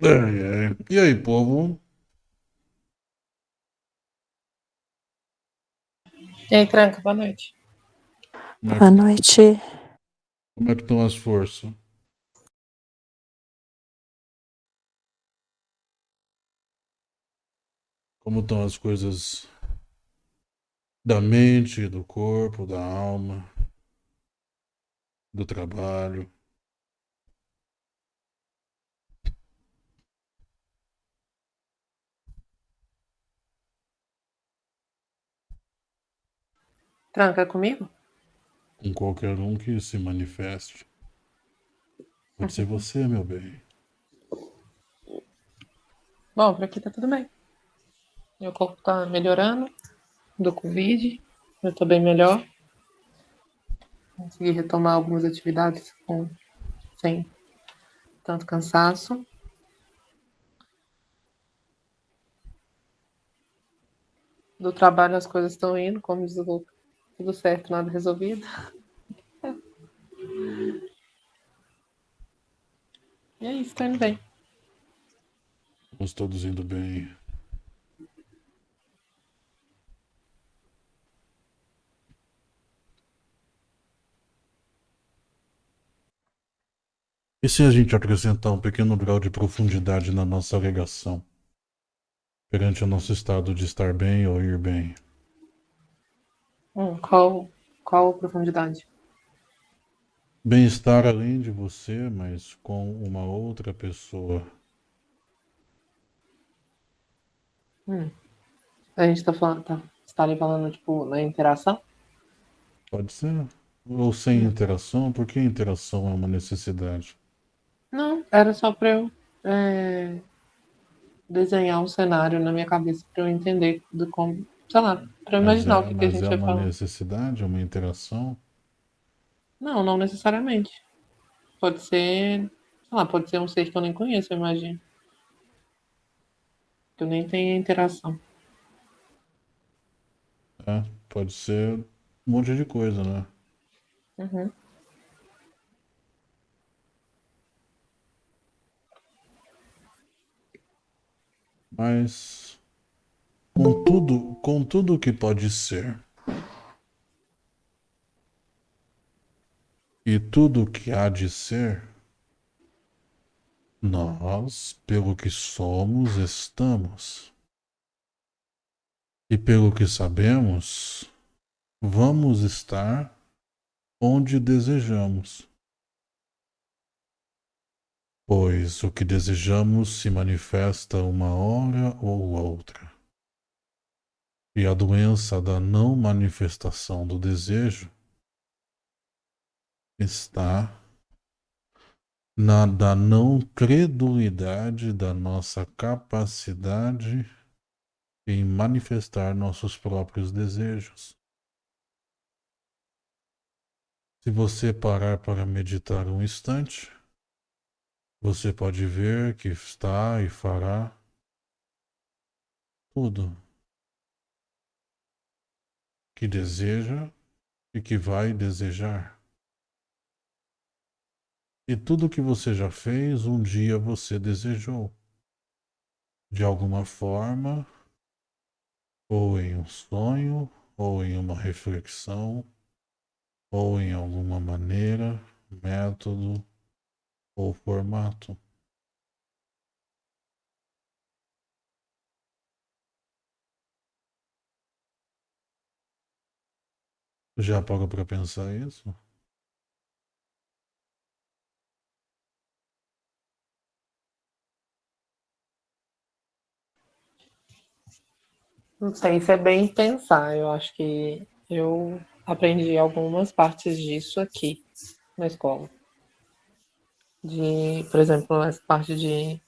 Ai, ai. E aí, povo? E aí, Tranca, boa noite. Como é, Boa noite. como é que estão as forças? Como estão as coisas da mente, do corpo, da alma, do trabalho? Tranca comigo? Com qualquer um que se manifeste. Pode ser você, meu bem. Bom, por aqui tá tudo bem. Meu corpo tá melhorando do Covid. Eu tô bem melhor. Consegui retomar algumas atividades com, sem tanto cansaço. Do trabalho as coisas estão indo, como diz o Luca. Tudo certo, nada resolvido. E é isso, tá indo bem. Estamos todos indo bem. E se a gente acrescentar um pequeno grau de profundidade na nossa alegação? Perante o nosso estado de estar bem ou ir bem? Hum, qual, qual a profundidade? Bem-estar além de você, mas com uma outra pessoa. Hum. A gente tá falando, tá, você tá ali falando, tipo, na interação? Pode ser? Ou sem interação? Por que interação é uma necessidade? Não, era só pra eu é, desenhar um cenário na minha cabeça pra eu entender do como, sei lá, pra eu Mas imaginar é, o que, que a mas gente é vai uma falar. necessidade, uma interação? Não, não necessariamente. Pode ser, sei lá, pode ser um ser que eu nem conheço, eu imagino. Que eu nem tenho interação. É, pode ser um monte de coisa, né? Uhum. Mas com tudo, com tudo que pode ser e tudo que há de ser, nós, pelo que somos, estamos. E pelo que sabemos, vamos estar onde desejamos. Pois o que desejamos se manifesta uma hora ou outra. E a doença da não manifestação do desejo está na da não credulidade da nossa capacidade em manifestar nossos próprios desejos. Se você parar para meditar um instante, você pode ver que está e fará tudo que deseja e que vai desejar. E tudo que você já fez, um dia você desejou. De alguma forma, ou em um sonho, ou em uma reflexão, ou em alguma maneira, método ou formato. Já parou para pensar isso? Não sei se é bem pensar. Eu acho que eu aprendi algumas partes disso aqui na escola. De, por exemplo, essa parte de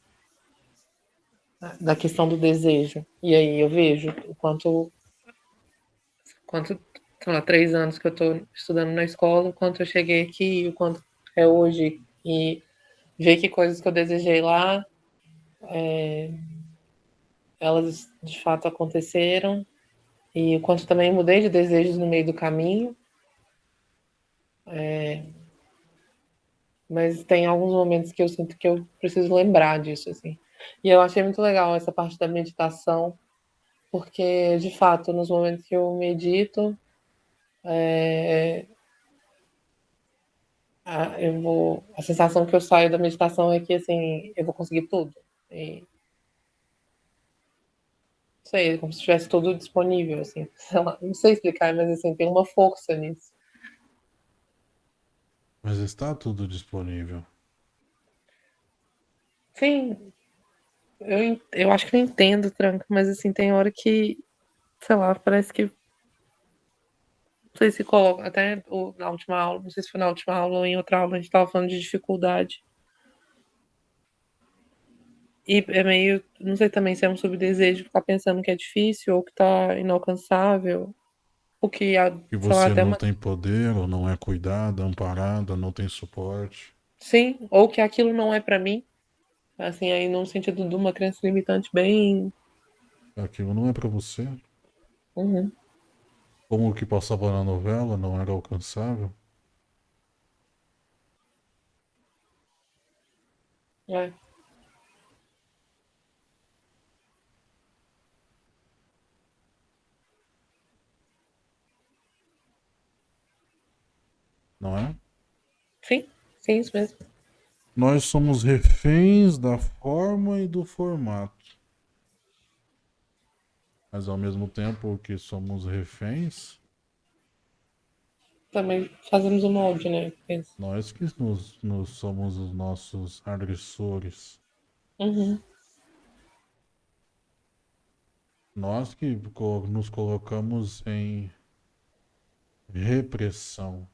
da questão do desejo. E aí eu vejo o quanto, quanto sei lá, três anos que eu estou estudando na escola, o quanto eu cheguei aqui, o quanto é hoje, e ver que coisas que eu desejei lá, é, elas de fato aconteceram, e o quanto também mudei de desejos no meio do caminho. É, Mas tem alguns momentos que eu sinto que eu preciso lembrar disso, assim. E eu achei muito legal essa parte da meditação, porque, de fato, nos momentos que eu medito, é... a, eu vou, a sensação que eu saio da meditação é que, assim, eu vou conseguir tudo. E... Não sei, como se tivesse tudo disponível, assim. Não sei explicar, mas, assim, tem uma força nisso. Mas está tudo disponível. Sim, eu, eu acho que eu entendo, Tranco, mas assim, tem hora que, sei lá, parece que. Não sei se coloca, até na última aula, não sei se foi na última aula ou em outra aula, a gente estava falando de dificuldade. E é meio, não sei também se é um subdesejo ficar pensando que é difícil ou que tá inalcançável. O que, a, que você lá, não uma... tem poder, ou não é cuidada, amparada, não tem suporte. Sim, ou que aquilo não é para mim. Assim, aí num sentido de uma crença limitante bem. Aquilo não é para você. Uhum. Como o que passava na novela não era alcançável. É. Não é? Sim, sim, isso mesmo. Nós somos reféns da forma e do formato. Mas ao mesmo tempo que somos reféns. Também fazemos o molde, né? Nós que nos, nos somos os nossos agressores. Uhum. Nós que nos colocamos em repressão.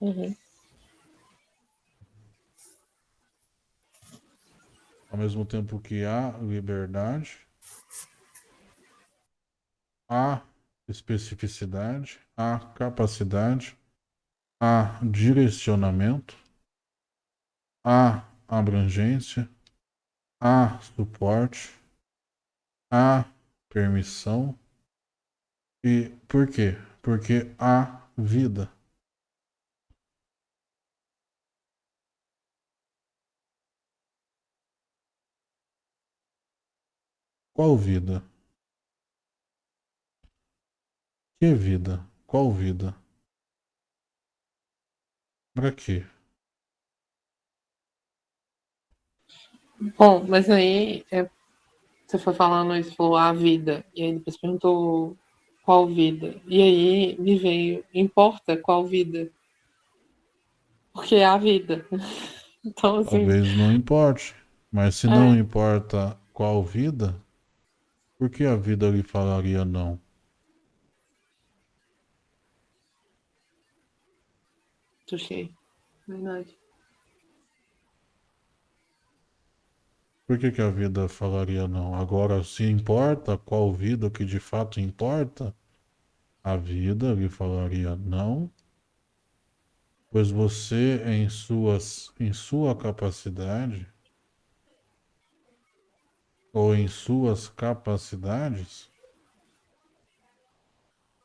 Uhum. Ao mesmo tempo que há liberdade, há especificidade, há capacidade, há direcionamento, há abrangência, há suporte, há permissão. E por quê? Porque há vida. Qual vida? Que vida? Qual vida? Pra quê? Bom, mas aí é, você foi falando isso, falou a vida, e aí depois perguntou qual vida. E aí me veio, importa qual vida? Porque é a vida. Então, assim. Talvez não importe. Mas se é. não importa qual vida, por que a vida lhe falaria não? Touché. Verdade. Por que, que a vida falaria não? Agora, se importa qual vida que de fato importa, a vida lhe falaria não, pois você, em, suas, em sua capacidade, ou em suas capacidades,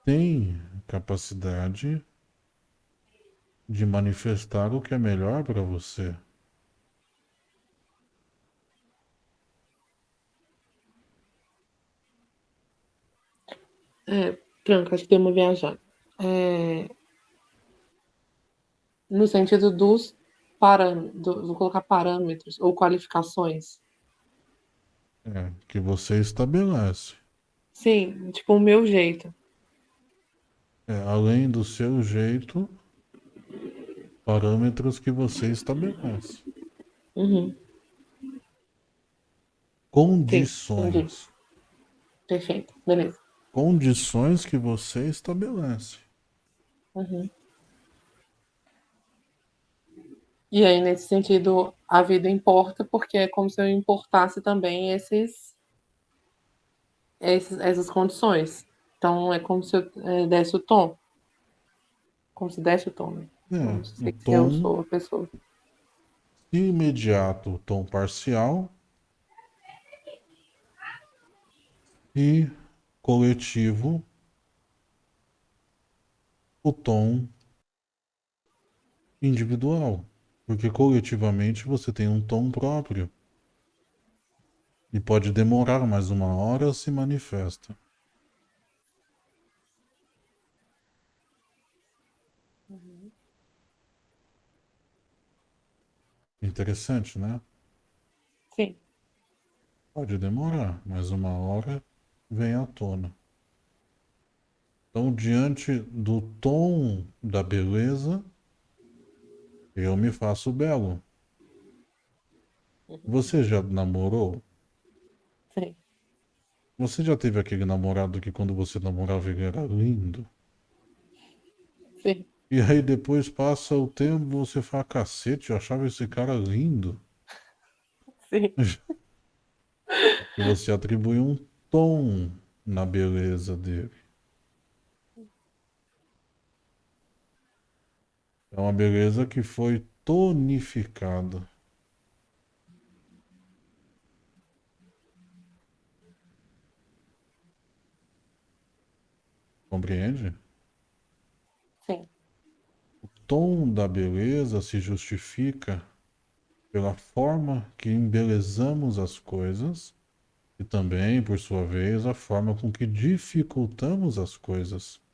tem capacidade de manifestar o que é melhor para você. É, tranca, acho que tem uma viajada. É, no sentido dos parâmetros, vou colocar parâmetros ou qualificações é, que você estabelece. Sim, tipo o meu jeito. É, além do seu jeito, parâmetros que você estabelece. Uhum. Condições. Sim, Perfeito, beleza. Condições que você estabelece. Uhum. E aí, nesse sentido, a vida importa, porque é como se eu importasse também esses, esses essas condições. Então, é como se eu é, desse o tom. Como se desse o tom, né? É, como se, o tom eu sou a pessoa. Imediato, tom parcial. E coletivo, o tom individual, porque coletivamente você tem um tom próprio. E pode demorar mais uma hora se manifesta. Uhum. Interessante, né? Sim. Pode demorar, mas uma hora vem à tona. Então, diante do tom da beleza, eu me faço belo. Uhum. Você já namorou? Sim. Você já teve aquele namorado que quando você namorava ele era lindo? Sim. E aí depois passa o tempo você fala, cacete, eu achava esse cara lindo. Sim. você atribui um tom na beleza dele. É uma beleza que foi tonificada. Compreende? Sim. O tom da beleza se justifica pela forma que embelezamos as coisas e também, por sua vez, a forma com que dificultamos as coisas.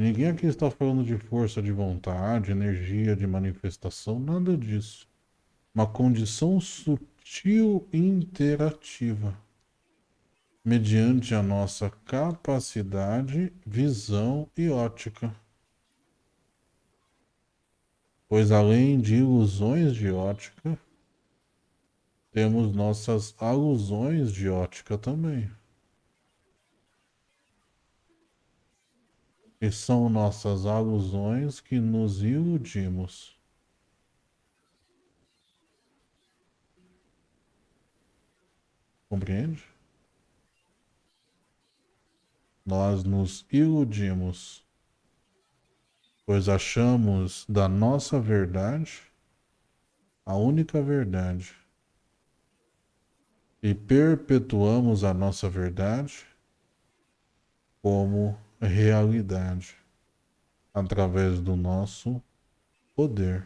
E ninguém aqui está falando de força de vontade, energia de manifestação, nada disso. Uma condição sutil e interativa, mediante a nossa capacidade, visão e ótica. Pois além de ilusões de ótica, temos nossas alusões de ótica também. E são nossas alusões que nos iludimos. Compreende? Nós nos iludimos, pois achamos da nossa verdade a única verdade e perpetuamos a nossa verdade como realidade através do nosso poder,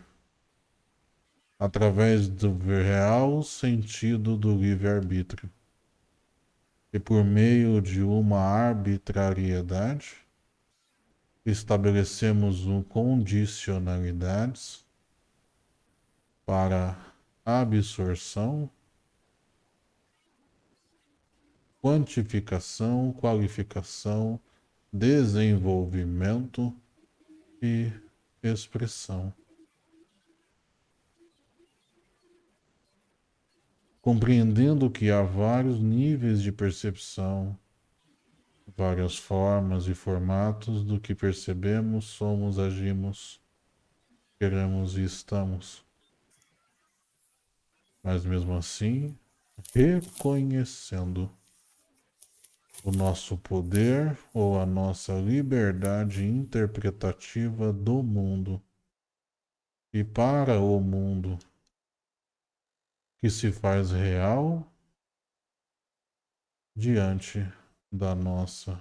através do real sentido do livre-arbítrio. E por meio de uma arbitrariedade, estabelecemos um condicionalidades para absorção, quantificação, qualificação, desenvolvimento e expressão. Compreendendo que há vários níveis de percepção, várias formas e formatos do que percebemos, somos, agimos, queremos e estamos. Mas mesmo assim, reconhecendo o nosso poder ou a nossa liberdade interpretativa do mundo. E para o mundo que se faz real diante da nossa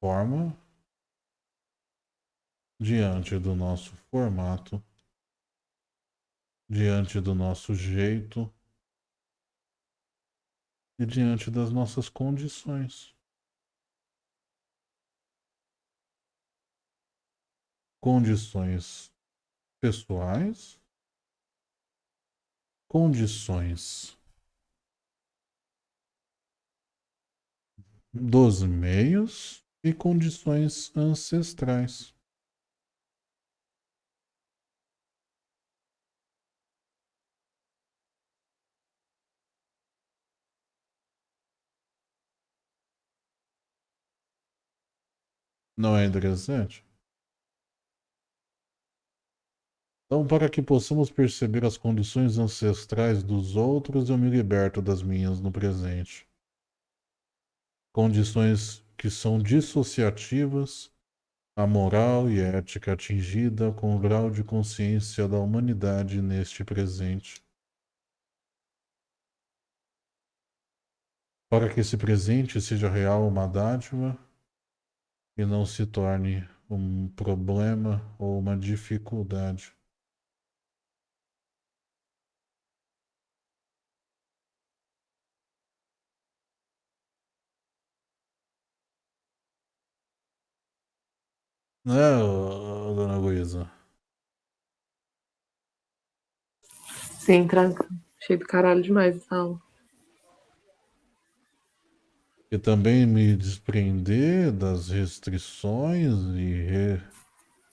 forma, diante do nosso formato, diante do nosso jeito diante das nossas condições. Condições pessoais, condições dos meios e condições ancestrais. Não é interessante? Então, para que possamos perceber as condições ancestrais dos outros, eu me liberto das minhas no presente. Condições que são dissociativas à moral e ética atingida com o grau de consciência da humanidade neste presente. para que esse presente seja real uma dádiva e não se torne um problema ou uma dificuldade. Né, dona Luísa? Sim, tranca. Cheio do caralho demais essa aula. E também me desprender das restrições e, re...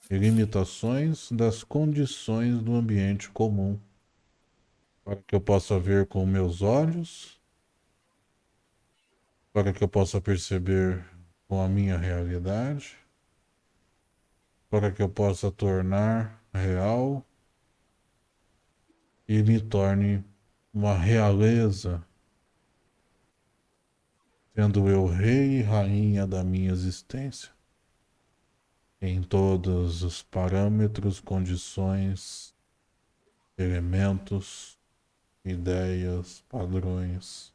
e limitações das condições do ambiente comum, para que eu possa ver com meus olhos, para que eu possa perceber com a minha realidade, para que eu possa tornar real e me torne uma realeza, sendo eu rei e rainha da minha existência, em todos os parâmetros, condições, elementos, ideias, padrões,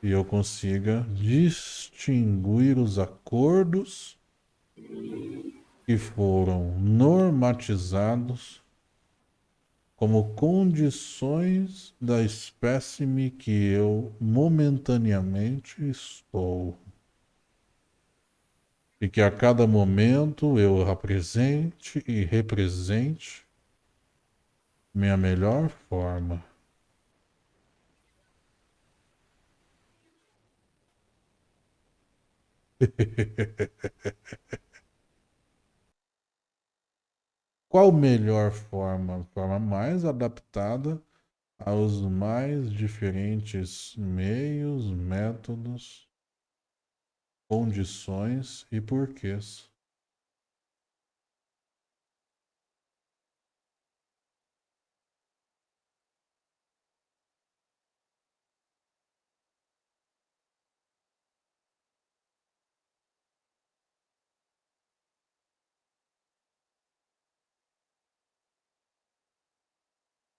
e eu consiga distinguir os acordos que foram normatizados como condições da espécime que eu momentaneamente estou. E que a cada momento eu apresente e represente minha melhor forma. Qual melhor forma? Forma mais adaptada aos mais diferentes meios, métodos, condições e porquês.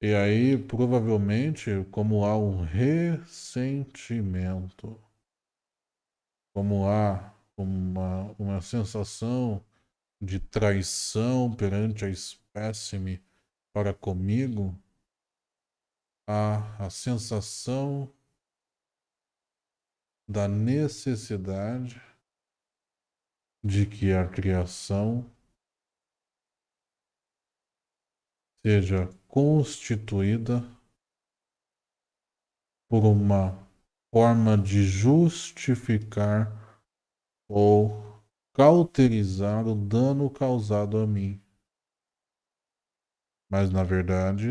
E aí, provavelmente, como há um ressentimento, como há uma, uma sensação de traição perante a espécime para comigo, há a sensação da necessidade de que a criação seja constituída por uma forma de justificar ou cauterizar o dano causado a mim. Mas, na verdade,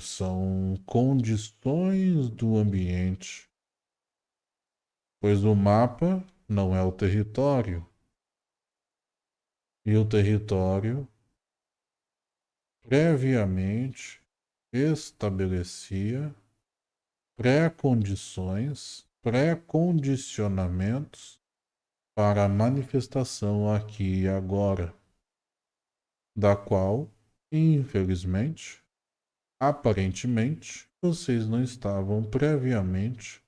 são condições do ambiente, pois o mapa não é o território. E o território previamente estabelecia pré-condições, pré-condicionamentos para a manifestação aqui e agora, da qual, infelizmente, aparentemente, vocês não estavam previamente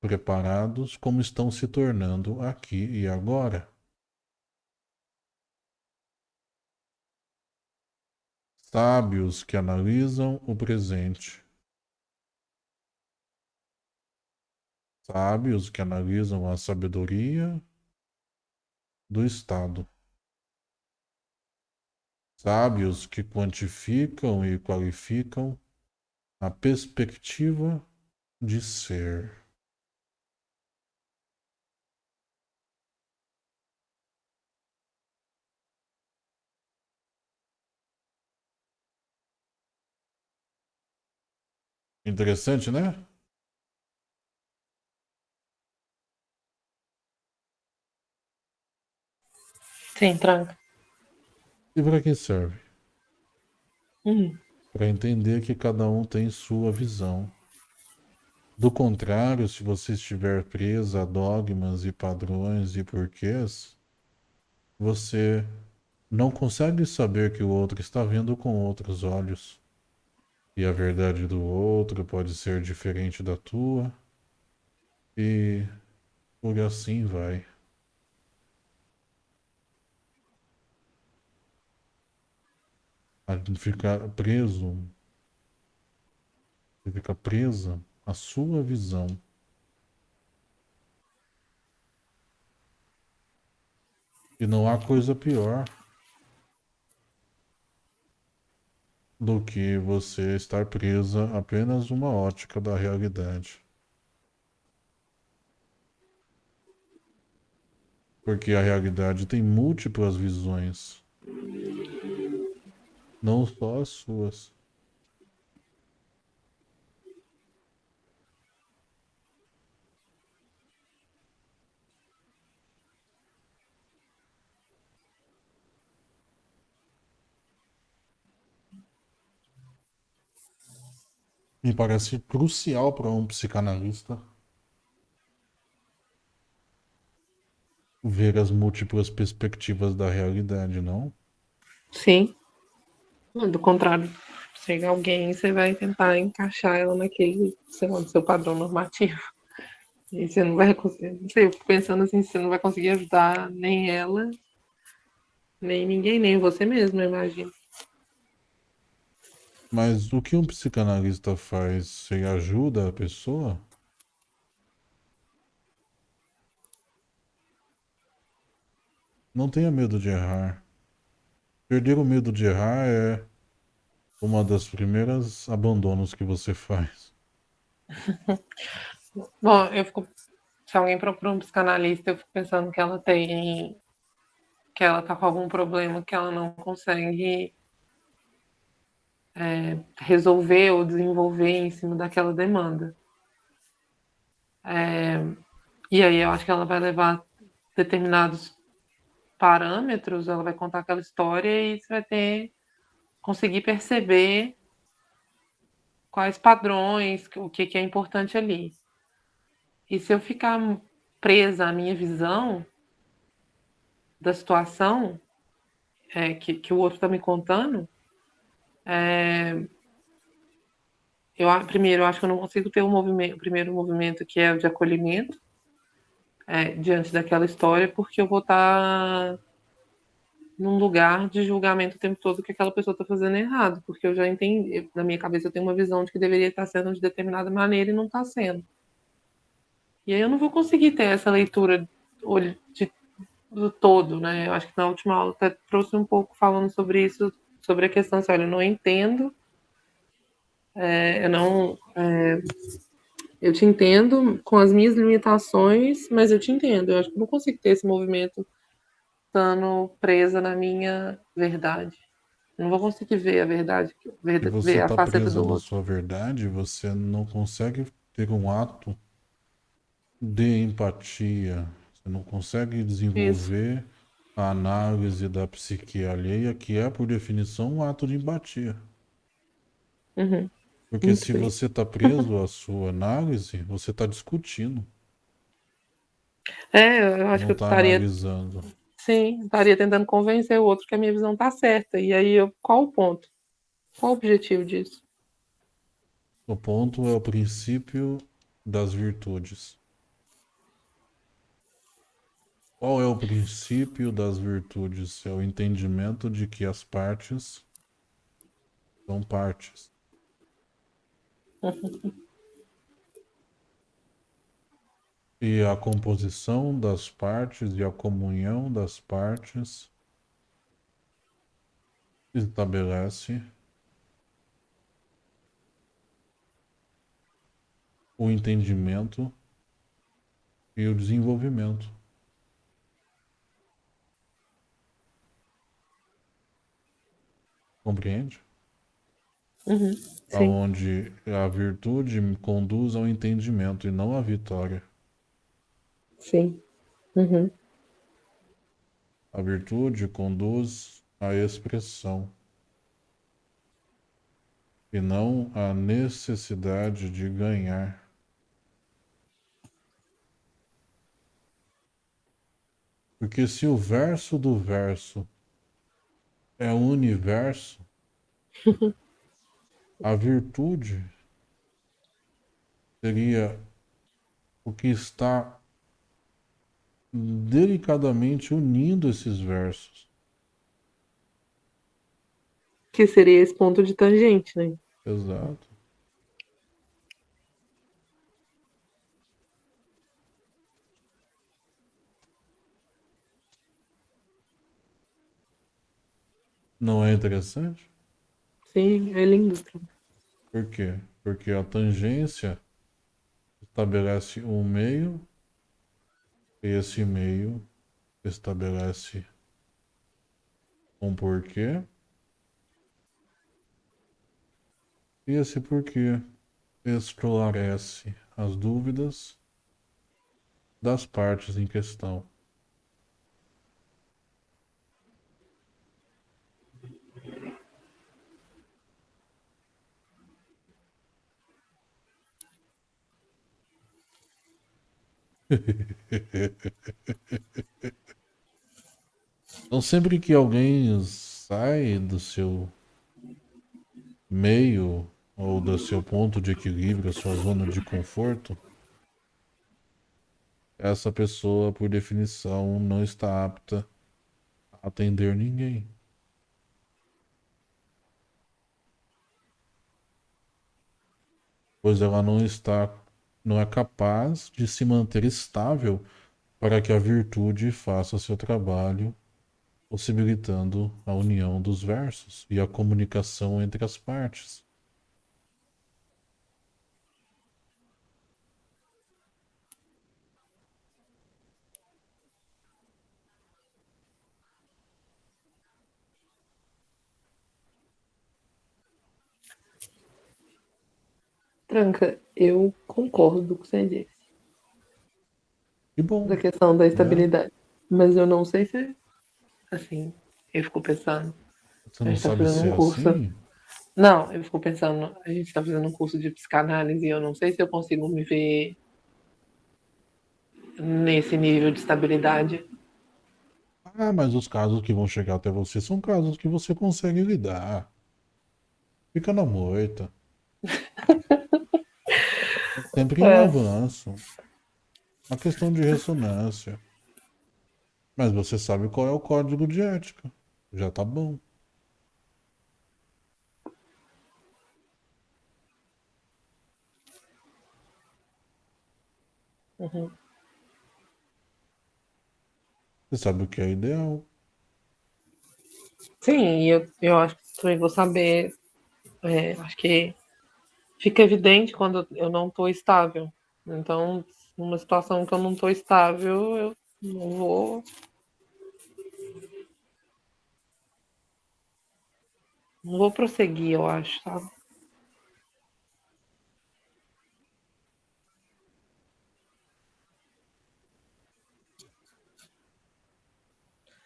preparados como estão se tornando aqui e agora. Sábios que analisam o presente, sábios que analisam a sabedoria do Estado, sábios que quantificam e qualificam a perspectiva de ser. Interessante, né? Sim, tranca. E para que serve? Uhum. Para entender que cada um tem sua visão. Do contrário, se você estiver preso a dogmas e padrões e porquês, você não consegue saber que o outro está vendo com outros olhos e a verdade do outro pode ser diferente da tua. E por assim vai. Ficar preso, você fica presa à sua visão. E não há coisa pior do que você estar presa apenas uma ótica da realidade. Porque a realidade tem múltiplas visões, não só as suas. Me parece crucial para um psicanalista ver as múltiplas perspectivas da realidade, não? Sim. Do contrário, chega alguém, você vai tentar encaixar ela naquele, sei lá, no seu padrão normativo. E você não vai conseguir. Eu fico pensando assim, você não vai conseguir ajudar nem ela, nem ninguém, nem você mesmo, eu imagino. Mas o que um psicanalista faz? Você ajuda a pessoa? Não tenha medo de errar. Perder o medo de errar é uma das primeiras abandonos que você faz. Bom, eu fico. Se alguém procura um psicanalista, eu fico pensando que ela tem. que ela tá com algum problema que ela não consegue é, resolver ou desenvolver em cima daquela demanda. É, e aí eu acho que ela vai levar determinados parâmetros, ela vai contar aquela história e você vai ter conseguir perceber quais padrões, o que, que é importante ali. E se eu ficar presa à minha visão da situação é, que, que o outro está me contando, é, eu, primeiro, eu acho que eu não consigo ter um movimento, o primeiro movimento que é o de acolhimento é, diante daquela história, porque eu vou estar num lugar de julgamento o tempo todo que aquela pessoa está fazendo errado, porque eu já entendi, na minha cabeça eu tenho uma visão de que deveria estar sendo de determinada maneira e não está sendo. E aí eu não vou conseguir ter essa leitura de, do todo, né? Eu acho que na última aula até trouxe um pouco falando sobre isso sobre a questão assim, olha, eu não entendo, é, eu não. É, eu te entendo com as minhas limitações, mas eu te entendo. Eu acho que eu não consigo ter esse movimento estando presa na minha verdade. Eu não vou conseguir ver a verdade, ver, você ver a tá faceta do outro. sua verdade, você não consegue ter um ato de empatia. Você não consegue desenvolver Isso a análise da psique alheia, que é, por definição, um ato de empatia. Uhum. Porque Muito se bem. você está preso à sua análise, você está discutindo. É, eu acho que eu tá estaria. Analisando. Sim, estaria tentando convencer o outro que a minha visão está certa. E aí, eu... qual o ponto? Qual o objetivo disso? O ponto é o princípio das virtudes. Qual é o princípio das virtudes? É o entendimento de que as partes são partes. e a composição das partes e a comunhão das partes estabelece o entendimento e o desenvolvimento. Compreende? Uhum, Onde a virtude conduz ao entendimento e não à vitória. Sim. Uhum. A virtude conduz à expressão e não à necessidade de ganhar. Porque se o verso do verso é o universo, a virtude seria o que está delicadamente unindo esses versos. Que seria esse ponto de tangente, né? Exato. Não é interessante? Sim, é lindo. Por quê? Porque a tangência estabelece um meio e esse meio estabelece um porquê. E esse porquê esclarece as dúvidas das partes em questão. Então, sempre que alguém sai do seu meio ou do seu ponto de equilíbrio, a sua zona de conforto, essa pessoa, por definição, não está apta a atender ninguém. Pois ela não está não é capaz de se manter estável para que a virtude faça seu trabalho, possibilitando a união dos versos e a comunicação entre as partes. Tranca, eu concordo com o que você disse. Que bom. Da questão da estabilidade. É. Mas eu não sei se. Assim, eu fico pensando. Você não tá sabe se um é curso. Assim? Não, eu fico pensando, a gente está fazendo um curso de psicanálise e eu não sei se eu consigo me ver nesse nível de estabilidade. Ah, mas os casos que vão chegar até você são casos que você consegue lidar. Fica na moita. Sempre em é. avanço. Uma questão de ressonância. Mas você sabe qual é o código de ética. Já tá bom. Uhum. Você sabe o que é ideal. Sim, eu, eu acho que também vou saber. É, acho que fica evidente quando eu não estou estável. Então, numa situação que eu não estou estável, eu não vou. Não vou prosseguir, eu acho, sabe?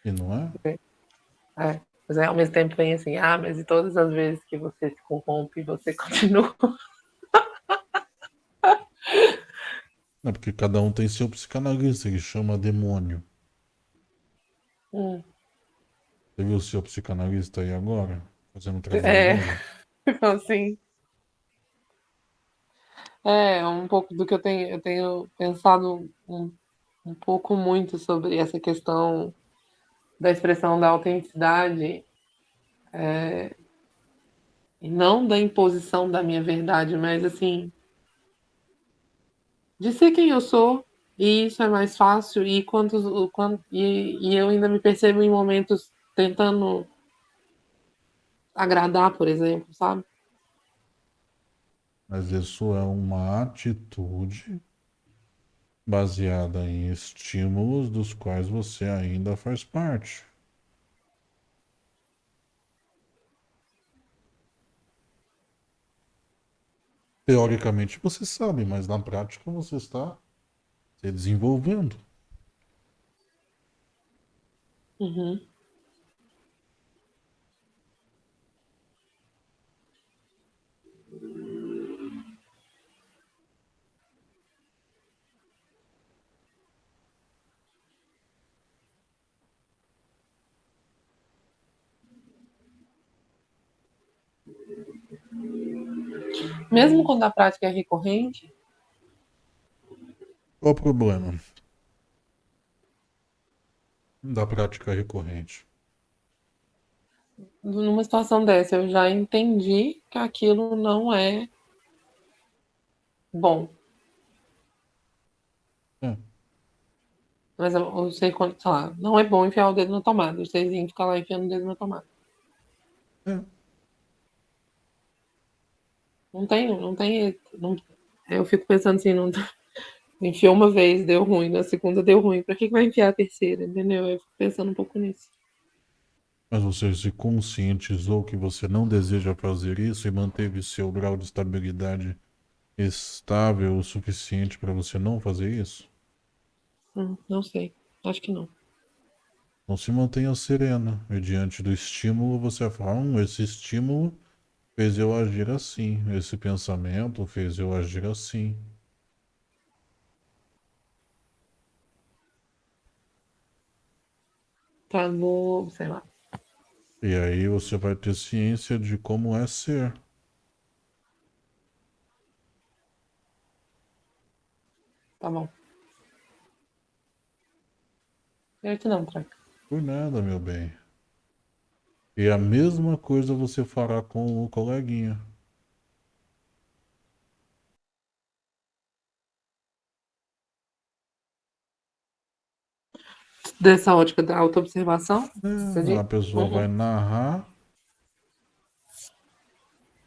E não é? É. Mas é, ao mesmo tempo vem assim, ah, mas e todas as vezes que você se corrompe, você continua. É porque cada um tem seu psicanalista, que chama demônio. Hum. Você viu o seu psicanalista aí agora? Fazendo trabalho? É, assim. É, um pouco do que eu tenho, eu tenho pensado um, um pouco muito sobre essa questão da expressão da autenticidade é, e não da imposição da minha verdade, mas assim de ser quem eu sou e isso é mais fácil e quantos quanto, e, e eu ainda me percebo em momentos tentando agradar, por exemplo, sabe? Mas isso é uma atitude baseada em estímulos dos quais você ainda faz parte. Teoricamente você sabe, mas na prática você está se desenvolvendo. Uhum. Mesmo quando a prática é recorrente? Qual o problema da prática recorrente? Numa situação dessa, eu já entendi que aquilo não é bom. É. Mas eu, eu sei quando, sei lá, não é bom enfiar o dedo na tomada. Vocês iam ficar lá enfiando o dedo na tomada. É. Não tem, não tem. Não, eu fico pensando assim, não, enfiou uma vez, deu ruim, na segunda deu ruim. Pra que, que vai enfiar a terceira? Entendeu? Eu fico pensando um pouco nisso. Mas você se conscientizou que você não deseja fazer isso e manteve seu grau de estabilidade estável o suficiente para você não fazer isso? Hum, não sei. Acho que não. Não se mantenha serena. E diante do estímulo, você fala: hum, esse estímulo fez eu agir assim. Esse pensamento fez eu agir assim. Tá, vou, sei lá. E aí você vai ter ciência de como é ser. Tá bom. Gratidão, Traca. Por nada, meu bem. E a mesma coisa você fará com o coleguinha. Dessa ótica da autoobservação? É, a pessoa Uhum. vai narrar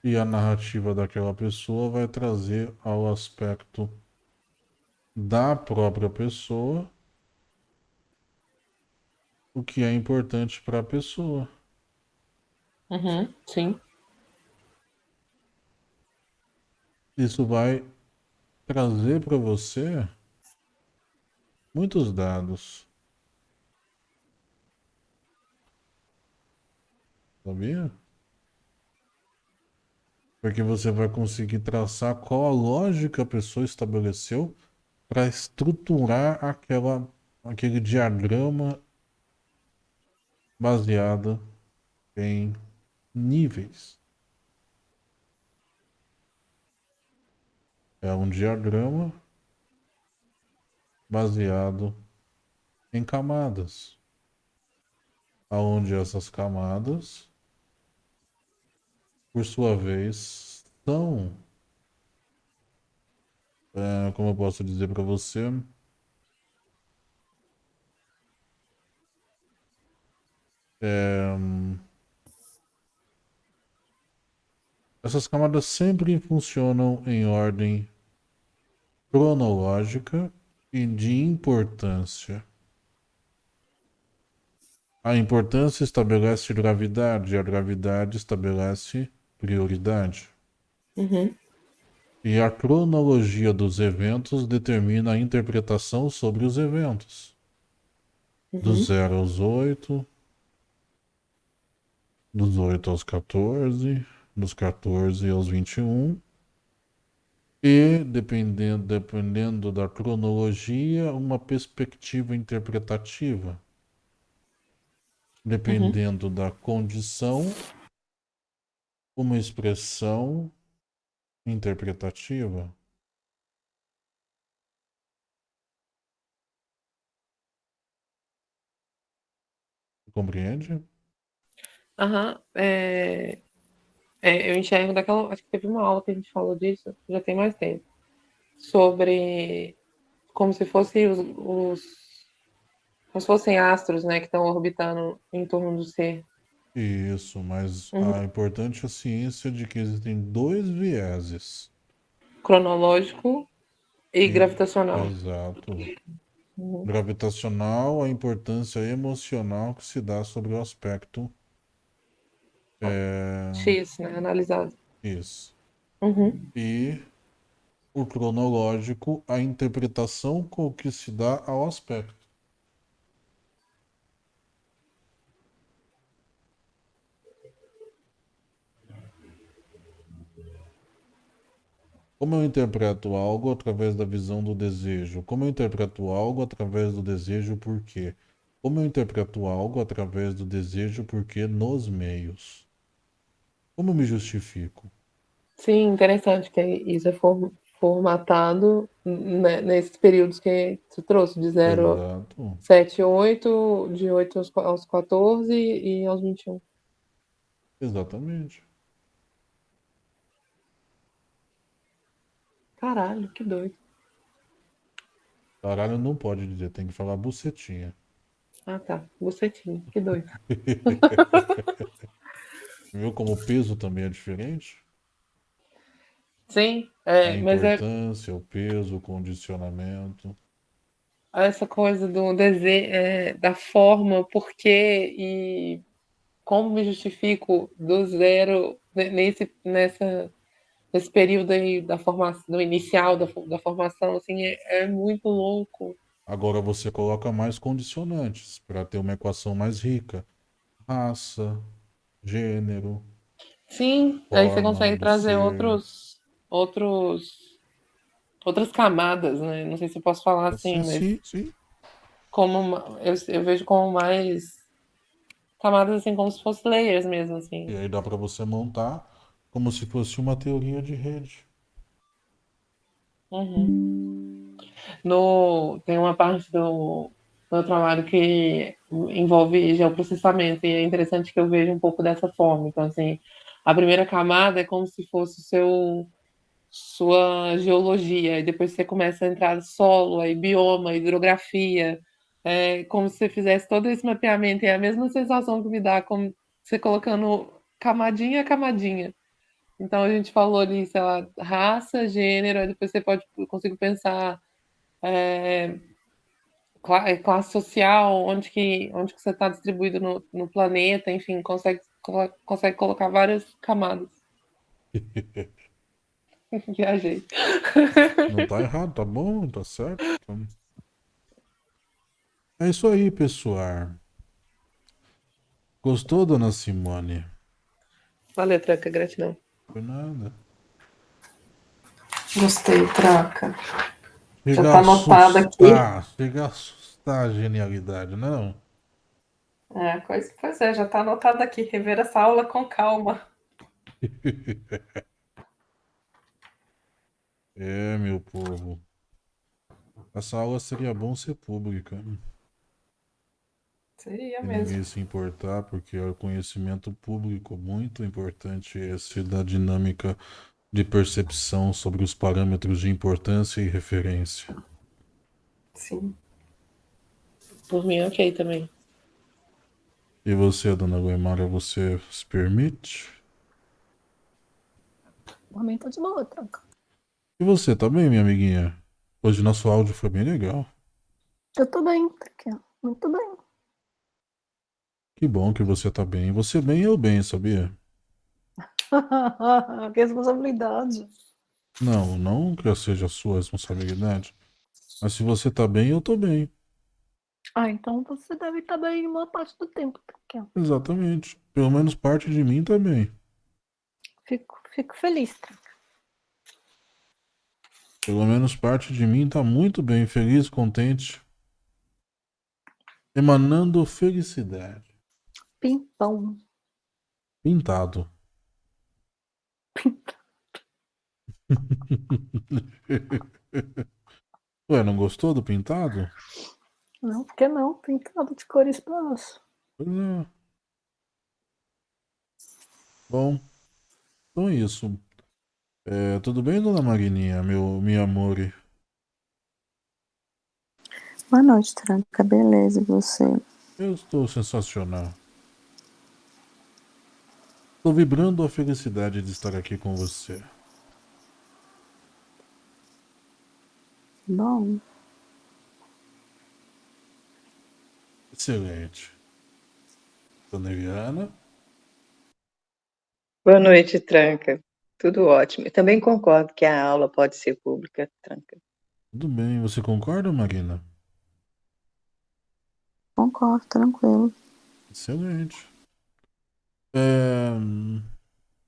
e a narrativa daquela pessoa vai trazer ao aspecto da própria pessoa o que é importante para a pessoa. Uhum, sim. Isso vai trazer para você muitos dados. Sabia? Porque você vai conseguir traçar qual a lógica a pessoa estabeleceu para estruturar aquela, aquele diagrama baseado em níveis. É um diagrama baseado em camadas, aonde essas camadas, por sua vez, são, é, como eu posso dizer para você, é, essas camadas sempre funcionam em ordem cronológica e de importância. A importância estabelece gravidade, a gravidade estabelece prioridade. Uhum. E a cronologia dos eventos determina a interpretação sobre os eventos. Do Uhum. 0 aos 8, dos 8 aos 14, dos 14 aos 21. E, dependendo, dependendo da cronologia, uma perspectiva interpretativa. Dependendo da condição, uma expressão interpretativa. Compreende? Aham. É... é, eu enxergo daquela. Acho que teve uma aula que a gente falou disso, já tem mais tempo. Sobre como se fossem os, os como se fossem astros, né, que estão orbitando em torno do ser. Isso, mas Uhum. a importante é a ciência de que existem dois vieses. Cronológico e, E- gravitacional. Exato. Uhum. Gravitacional, a importância emocional que se dá sobre o aspecto. É, X, né, analisado. isso. Uhum. E o cronológico, a interpretação com que se dá ao aspecto. Como eu interpreto algo através da visão do desejo? Como eu interpreto algo através do desejo por quê? Como eu interpreto algo através do desejo por quê nos meios? Como me justifico? Sim, interessante que isso é form- formatado né, nesses períodos que tu trouxe, de 0 a 7, 8, de 8 aos, aos 14 e aos 21. Exatamente. Caralho, que doido. Caralho, não pode dizer, tem que falar bucetinha. Ah, tá. Bucetinha, que doido. Viu como o peso também é diferente? Sim, é, a mas é. A importância, o peso, o condicionamento. Essa coisa do desejo, é, da forma, porquê e como me justifico do zero nesse, nessa, nesse período aí da formação, do inicial da, da formação, assim, é, é muito louco. Agora você coloca mais condicionantes para ter uma equação mais rica. Raça, gênero. Sim, aí você consegue trazer ser. outros outros outras camadas, né? Não sei se eu posso falar assim, sim, mas sim, sim. como eu, eu vejo como mais camadas assim como se fossem layers mesmo assim. E aí dá para você montar como se fosse uma teoria de rede. Uhum. No, tem uma parte do meu trabalho que envolve geoprocessamento e é interessante que eu veja um pouco dessa forma. Então, assim, a primeira camada é como se fosse seu sua geologia, e depois você começa a entrar solo, aí bioma, hidrografia, é como se você fizesse todo esse mapeamento, e é a mesma sensação que me dá como você colocando camadinha a camadinha. Então a gente falou ali, sei lá, raça, gênero, aí depois você pode, consigo pensar é, classe social, onde que, onde que você está distribuído no, no planeta, enfim, consegue, consegue colocar várias camadas. Viajei. Não tá errado, tá bom, tá certo. É isso aí, pessoal. Gostou, dona Simone? Valeu, Tranca, gratidão. Por nada. Gostei, Tranca. Já tá anotado aqui. Chega a assustar a genialidade, não? É, pois, pois é, já tá anotado aqui. Rever essa aula com calma. É, meu povo. Essa aula seria bom ser pública. Seria mesmo. Ninguém se importar, porque é o conhecimento público muito importante esse da dinâmica de percepção sobre os parâmetros de importância e referência. Sim. Por mim, ok também. E você, dona Guimara, você se permite? Por mim tá de boa, tranca. E você, tá bem, minha amiguinha? Hoje nosso áudio foi bem legal. Eu tô bem, tá muito bem. Que bom que você tá bem. Você bem, eu bem, sabia? que responsabilidade. Não, não que seja a sua responsabilidade. Mas se você tá bem, eu tô bem. Ah, então você deve estar tá bem uma parte do tempo. Tá Exatamente. Pelo menos parte de mim tá bem. Fico, fico feliz. Tá? Pelo menos parte de mim está muito bem, feliz, contente. Emanando felicidade. Pimpão. Pintado. Pintado. Ué, não gostou do pintado? Não, por que não? Pintado de cores claras. Pois é. Bom, então é isso. É, tudo bem, dona Marininha, meu, meu amor? Boa noite, Tranca. Beleza, e você? Eu estou sensacional. Estou vibrando a felicidade de estar aqui com você. Bom. Excelente. Dona Eliana? Boa noite, Tranca. Tudo ótimo. Eu também concordo que a aula pode ser pública, tranca. Tudo bem. Você concorda, Marina? Concordo, tranquilo. Excelente. É...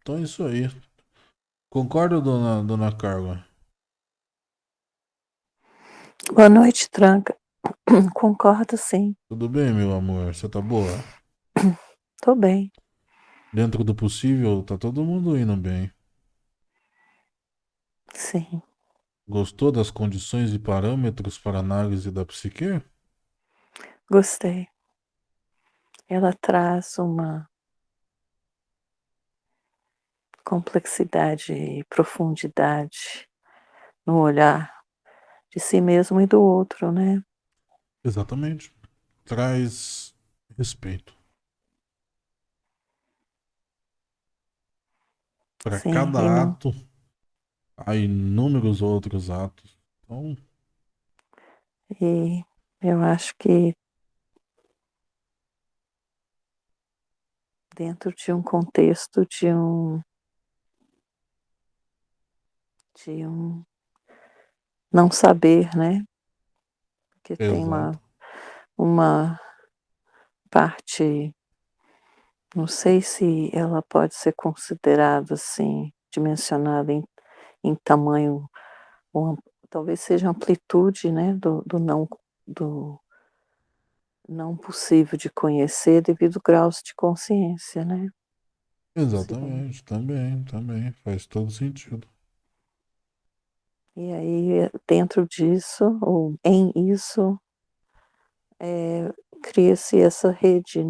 Então é isso aí. Concorda, dona, dona Carla? Boa noite, Tranca. Concordo, sim. Tudo bem, meu amor? Você tá boa? Tô bem. Dentro do possível, tá todo mundo indo bem. Sim. Gostou das condições e parâmetros para análise da psique? Gostei. Ela traz uma complexidade e profundidade no olhar de si mesmo e do outro, né? Exatamente. Traz respeito. Para Sim, cada não- ato, há inúmeros outros atos. Então, E eu acho que dentro de um contexto de um de um não saber, né? Porque tem uma exato. uma parte, não sei se ela pode ser considerada assim, dimensionada em, em tamanho, ou talvez seja amplitude, né, do, do não do não possível de conhecer devido a graus de consciência, né? Exatamente. Também, também. Faz todo sentido. E aí, dentro disso, ou em isso, é, cria-se essa rede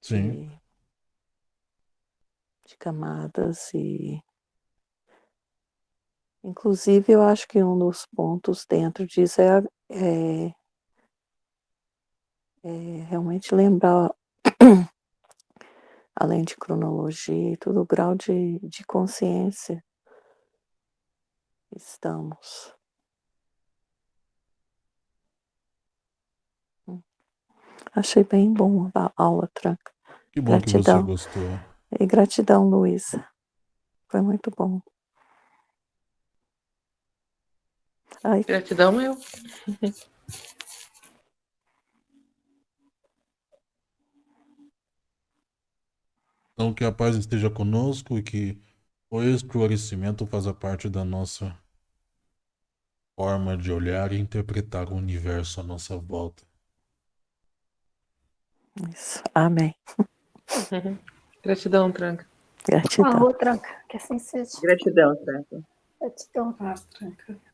Sim. de, de camadas e inclusive eu acho que um dos pontos dentro disso é, é, é realmente lembrar além de cronologia e tudo o grau de, de consciência estamos. Hum. Achei bem bom a aula, Tranca. Que bom que você Gratidão. gostou. E gratidão, Luísa. Foi muito bom. Ai, Gratidão eu. Então, que a paz esteja conosco e que o esclarecimento faça parte da nossa forma de olhar e interpretar o universo à nossa volta. isso. Amém. Gratidão, Tranca. Gratidão. Então. Falou, tranca. Que assim seja. Gratidão, Franca. Gratidão. Tranca.